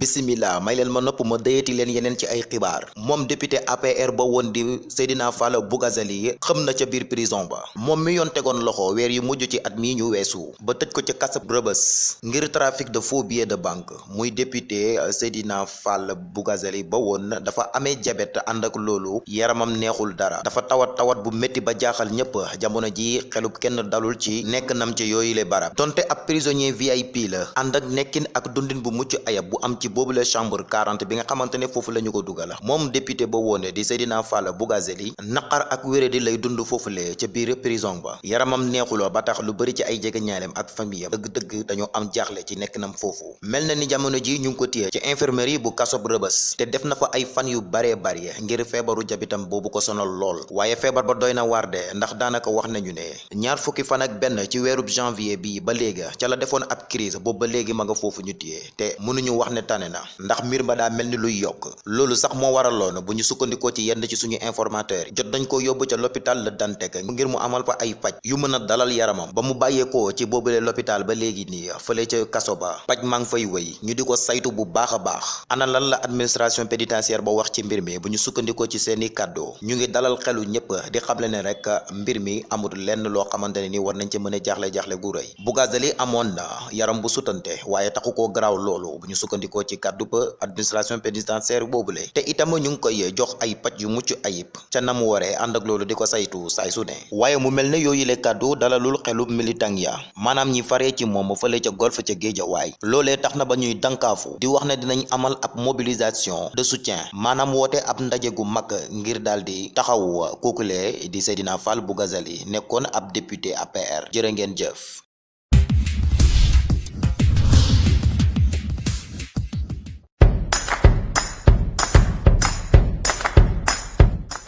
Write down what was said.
bisimila may leen ma nopp ma dayati leen yeneen ci ay xibaar. Moom député APR ba woon di Seydina Fall Bougazelli xam na ca biir prison ba. Moom mi yoon tegoon loxo weer yu mujj ci at mii ñu weesu ba ko ca kasab rëbës ngir trafic de faux billets de banque. Muy député Seydina Fall Bougazelli ba woon dafa amee jabet ànd ak loolu yaramam neexul dara. Dafa tawat tawat bu métti ba jaaxal ñépp jamono ji xelub kenn dalul ci nekk nam ci yooyu le barab. Donte ab prisonnier VIP la ànd ak nekkin ak dundin bu mucc ayab bu am ci boobule chambre 40 bi nga xamante ne foofu la ko dugal moom député ba woone di Seydina Fall Bougazelli naqar ak wéradi lay dund foofule ca biir prison ba. yaramam neexuloo ba tax lu bëri ci ay jege ñaaleem ak famille dëgg-dëgg dañoo am jaaxle ci nekk nam foofu. mel na ni jamono ji ñu ko téye ci infirmerie bu kasob rëbës. te def na fa ay fan yu baree bari ngir feebaru jabitam boobu ko sonal lool. waaye feebar ba doy na waar de ndax daanaka wax nañu ne ñaar fukki fan ak benn ci weerub janvier bi ba léegi ca la defoon ab crise boobu ba léegi ma nga foofu ñu te mënuñu wax ne tane na ndax mbir ma daa mel ni luy yokk loolu sax moo waraloon bu ñu sukkandikoo ci yenn ci suñu informateur jot dañ ko yóbbu ca l'hôpital Le Dantec ngir mu amal fa ay paj yu mën a dalal yaramam ba mu bàyyeekoo ci boobule l'hôpital ba léegi nii fële ca kaso ba fay wëy ñu di ko saytu bu baax a baax ana lan la administration pénitentiaire ba wax ci mbir mi bu ñu sukkandikoo ci seeni kàddu ñu ngi dalal xelu ñëpp di xamle ne rek mbir mi amul lenn loo xamante ne ni war nañ ci mën a jaaxle-jaaxle gu rëy Bougazelli amoon na yaram bu sutante waaye taxu koo garaaw loolu bu ñu sukkandikoo ci kàddu ba administration pénitentiaire boobule te itam ñu ngi koy jox ay paj yu mucc ayib. Ca na mu waree ànd ak loolu di ko saytu saay su ne. Waaye mu mel ne kàddu dalalul xelub militant ya. Maanaam ñi faree ci moom fële ca golf ca géejawaay. Loolee tax na ba ñuy dankaafu di wax ne dinañ amal ab mobilisation de soutien. Maanaam woote ab ndaje gu ngir daal di taxaw kookulee di Seydina Fall Bougazelli nekkoon ab député APR jërë ngeen jëf